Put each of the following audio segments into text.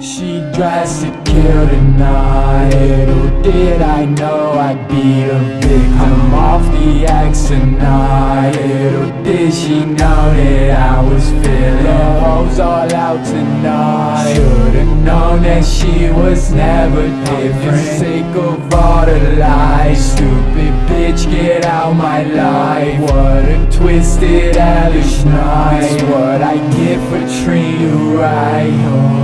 She dressed to kill tonight Little did I know I'd be a victim I'm off the X tonight? Little did she know that I was feeling hoes all out tonight? Should've known that she was never different. Sick of all the lies. Stupid bitch get out my life. What a twisted hellish night. What I get for treating you right.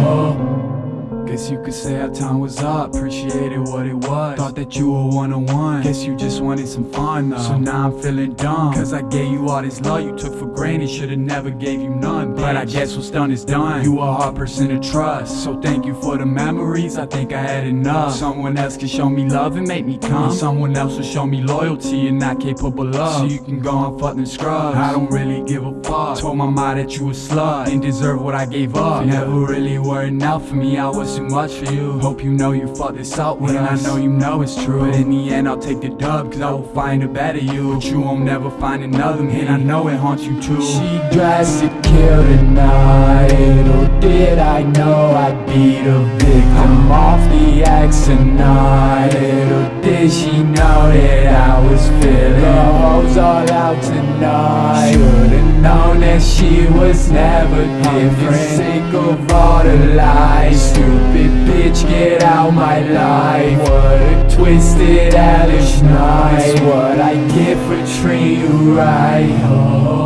Guess you could say our time was up, appreciated what it was. Thought that you were one-on-one, guess you just wanted some fun though. So now I'm feeling dumb, cause I gave you all this love you took for granted. Should've never gave you none, but I guess what's done is done. You a hard person to trust, so thank you for the memories, I think I had enough. Someone else can show me love and make me come. Someone else will show me loyalty and not capable of. So you can go and fuck them scrubs, I don't really give a fuck. Told my mom that you a slut, didn't deserve what I gave up. Never really were enough for me, I was too much for you. Hope you know you fucked this up with and us I know you know it's true. But in the end I'll take the dub Cause I will find a better you. But you won't never find another me And I know it haunts you too. She dressed to kill tonight Little oh, did I know I'd be the victim I'm off the X tonight Little oh, did she know that I was feeling The hoes all out tonight? Should've known that she was never different. I'm Sick of all the lies Stupid bitch get out my life. What a twisted hellish night. What I get for treating you right. oh.